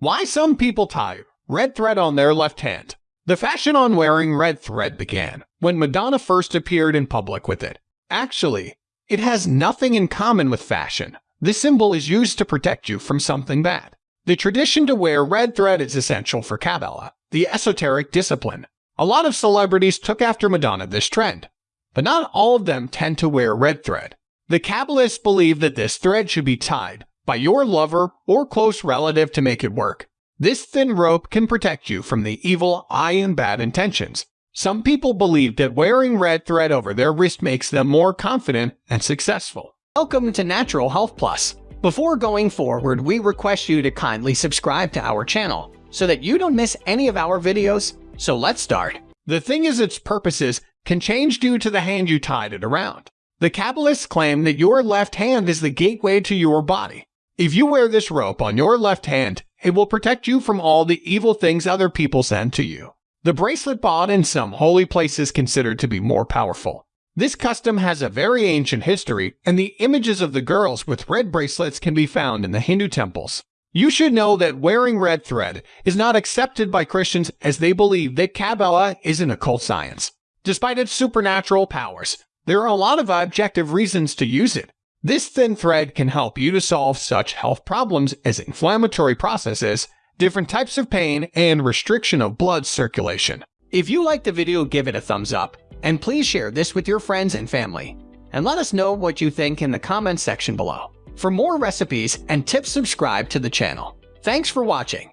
Why some people tie red thread on their left hand. The fashion on wearing red thread began when Madonna first appeared in public with it. Actually, it has nothing in common with fashion. This symbol is used to protect you from something bad. The tradition to wear red thread is essential for Kabbalah, the esoteric discipline. A lot of celebrities took after Madonna this trend, but not all of them tend to wear red thread. The Kabbalists believe that this thread should be tied by your lover or close relative to make it work. This thin rope can protect you from the evil eye and bad intentions. Some people believe that wearing red thread over their wrist makes them more confident and successful. Welcome to Natural Health Plus. Before going forward, we request you to kindly subscribe to our channel so that you don't miss any of our videos. So let's start. The thing is its purposes can change due to the hand you tied it around. The Kabbalists claim that your left hand is the gateway to your body. If you wear this rope on your left hand, it will protect you from all the evil things other people send to you. The bracelet bought in some holy places considered to be more powerful. This custom has a very ancient history, and the images of the girls with red bracelets can be found in the Hindu temples. You should know that wearing red thread is not accepted by Christians as they believe that Kabbalah is an occult science. Despite its supernatural powers, there are a lot of objective reasons to use it. This thin thread can help you to solve such health problems as inflammatory processes, different types of pain, and restriction of blood circulation. If you liked the video, give it a thumbs up, and please share this with your friends and family. And let us know what you think in the comments section below. For more recipes and tips, subscribe to the channel. Thanks for watching.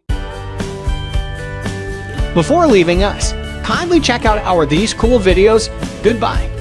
Before leaving us, kindly check out our these cool videos. Goodbye.